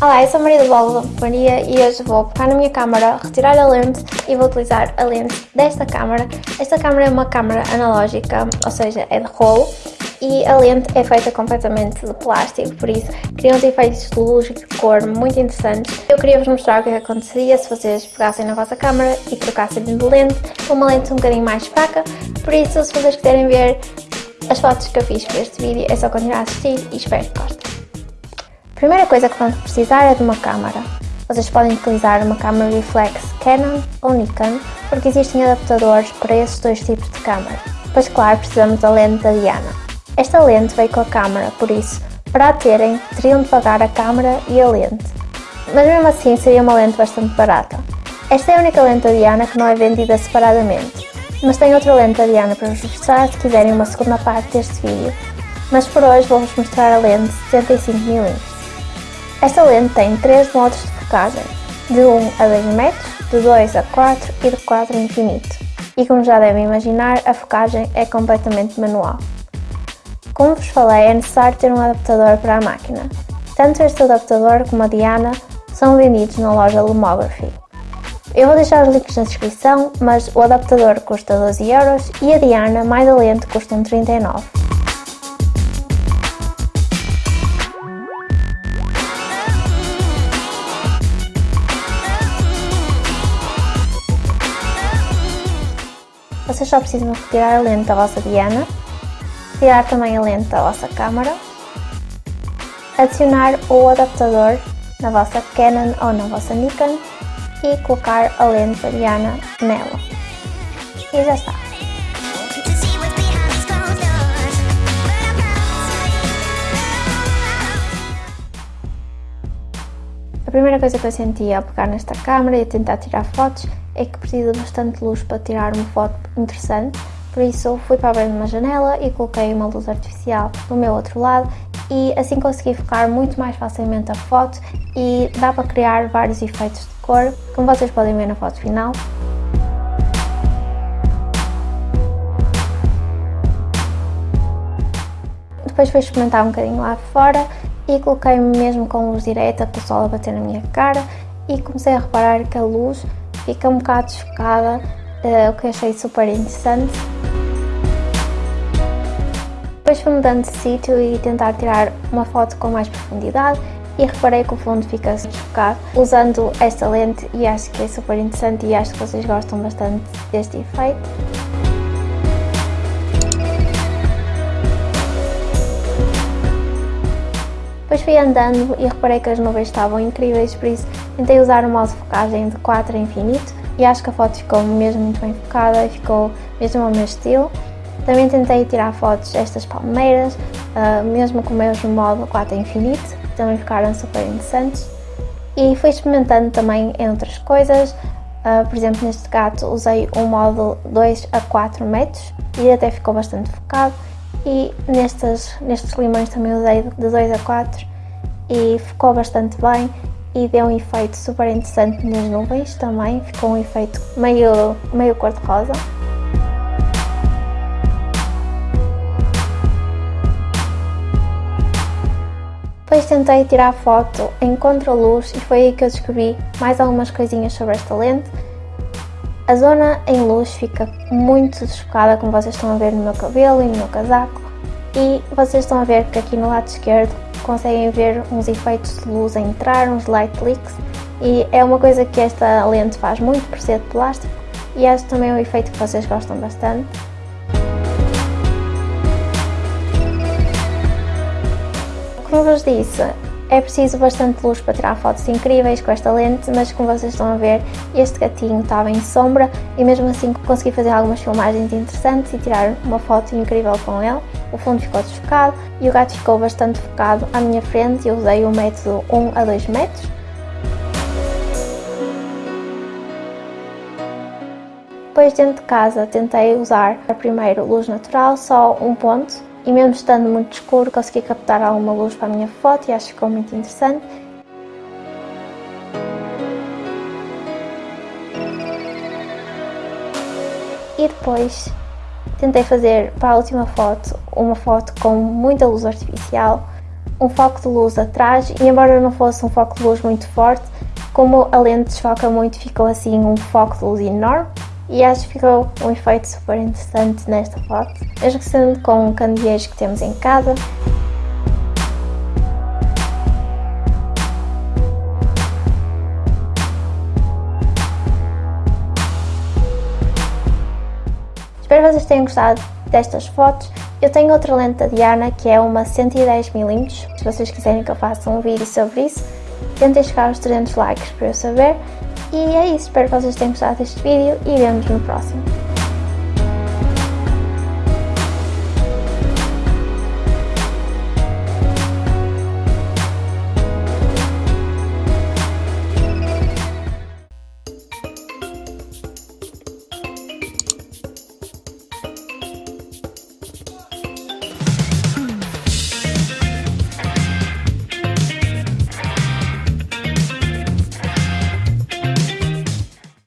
Olá, eu sou a Maria do Bolo Maria e hoje vou pegar na minha câmera, retirar a lente e vou utilizar a lente desta câmera. Esta câmera é uma câmera analógica, ou seja, é de rolo e a lente é feita completamente de plástico, por isso cria uns efeitos de luz e de cor muito interessantes. Eu queria vos mostrar o que, é aconteceria se vocês pegassem na vossa câmera e trocassem de lente com uma lente um bocadinho mais fraca, por isso se vocês quiserem ver as fotos que eu fiz para este vídeo é só continuar a assistir e espero que gostem. A primeira coisa que vamos precisar é de uma câmera. Vocês podem utilizar uma câmera reflex Canon ou Nikon, porque existem adaptadores para esses dois tipos de câmera. Pois claro, precisamos da lente da Diana. Esta lente veio com a câmera, por isso, para a terem, teriam de pagar a câmera e a lente. Mas mesmo assim seria uma lente bastante barata. Esta é a única lente da Diana que não é vendida separadamente, mas tem outra lente da Diana para vos mostrar se quiserem uma segunda parte deste vídeo. Mas por hoje vou-vos mostrar a lente 75mm. Esta lente tem 3 modos de focagem, de 1 a 2 metros, de 2 a 4 e de 4 a infinito. E como já devem imaginar, a focagem é completamente manual. Como vos falei, é necessário ter um adaptador para a máquina. Tanto este adaptador como a Diana são vendidos na loja Lumography. Eu vou deixar os links na descrição, mas o adaptador custa 12€ euros e a Diana mais a lente custam 39. Vocês só precisam retirar a lente da vossa Diana, retirar também a lente da vossa câmera, adicionar o adaptador na vossa Canon ou na vossa Nikon e colocar a lente da Diana nela. E já está. Primeira coisa que eu senti ao pegar nesta câmera e tentar tirar fotos é que precisa bastante luz para tirar uma foto interessante, por isso fui para abrir uma janela e coloquei uma luz artificial no meu outro lado e assim consegui focar muito mais facilmente a foto e dá para criar vários efeitos de cor, como vocês podem ver na foto final. Depois fui experimentar um bocadinho lá fora e coloquei-me mesmo com luz direta, com o sol a bater na minha cara e comecei a reparar que a luz fica um bocado desfocada, uh, o que achei super interessante. Depois fui mudando de sítio e tentar tirar uma foto com mais profundidade e reparei que o fundo fica desfocado usando esta lente e acho que é super interessante e acho que vocês gostam bastante deste efeito. Depois fui andando e reparei que as nuvens estavam incríveis, por isso tentei usar o modo focagem de 4 a infinito e acho que a foto ficou mesmo muito bem focada e ficou mesmo ao meu estilo. Também tentei tirar fotos destas palmeiras, uh, mesmo com o mesmo modo 4 a infinito, também ficaram super interessantes. E fui experimentando também em outras coisas, uh, por exemplo neste gato usei um modo 2 a 4 metros e até ficou bastante focado e nestes, nestes limões também usei de 2 a 4 e ficou bastante bem e deu um efeito super interessante nas nuvens também, ficou um efeito meio, meio cor-de-rosa. Depois tentei tirar foto em contra-luz e foi aí que eu descobri mais algumas coisinhas sobre esta lente. A zona em luz fica muito desfocada, como vocês estão a ver no meu cabelo e no meu casaco. E vocês estão a ver que aqui no lado esquerdo conseguem ver uns efeitos de luz a entrar, uns light leaks. E é uma coisa que esta lente faz muito por ser de plástico e acho também um efeito que vocês gostam bastante. Como vos disse, é preciso bastante luz para tirar fotos incríveis com esta lente, mas como vocês estão a ver, este gatinho estava em sombra e mesmo assim consegui fazer algumas filmagens interessantes e tirar uma foto incrível com ele. O fundo ficou desfocado e o gato ficou bastante focado à minha frente e usei o método 1 a 2 metros. Depois dentro de casa tentei usar primeiro luz natural, só um ponto, e mesmo estando muito escuro consegui captar alguma luz para a minha foto e acho que ficou muito interessante. E depois tentei fazer para a última foto uma foto com muita luz artificial um foco de luz atrás e embora não fosse um foco de luz muito forte, como a lente desfoca muito, ficou assim um foco de luz enorme e acho que ficou um efeito super interessante nesta foto, mesmo sendo com candeeiros que temos em casa. Espero que vocês tenham gostado destas fotos. Eu tenho outra lente da Diana que é uma 110mm. Se vocês quiserem que eu faça um vídeo sobre isso, tentem chegar aos 300 likes para eu saber. E é isso, espero que vocês tenham gostado deste vídeo e vemos no próximo.